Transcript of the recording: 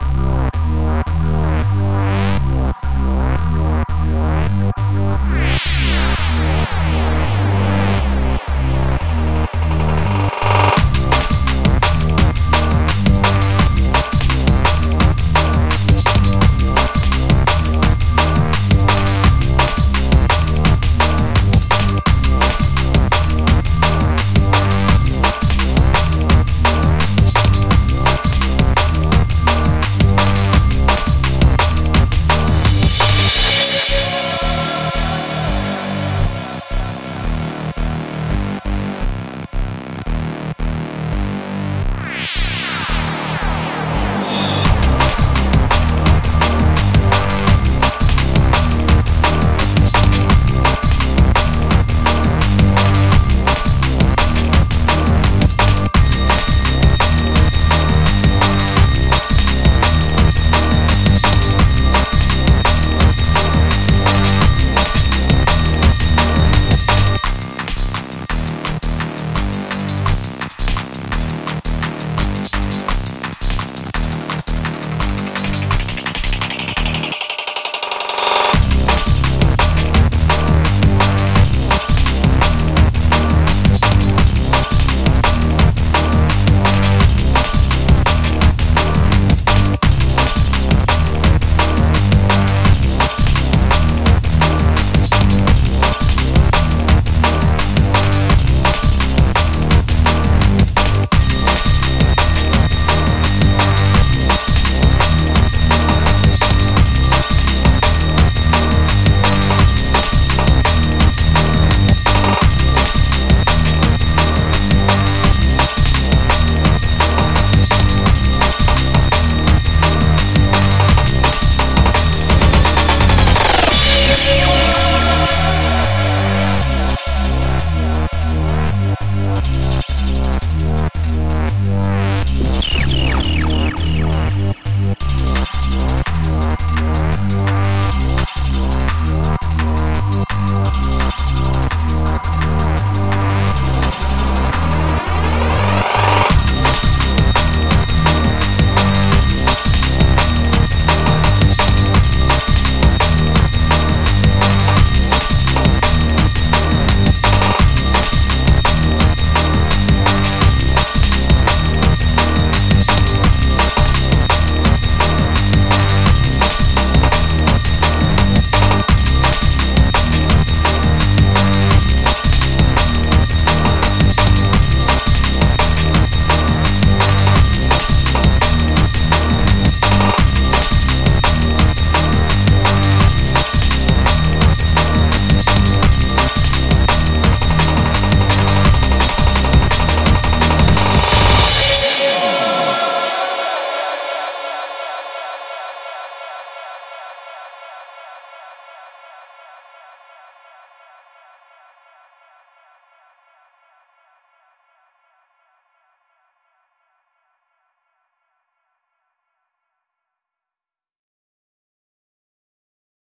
Yeah.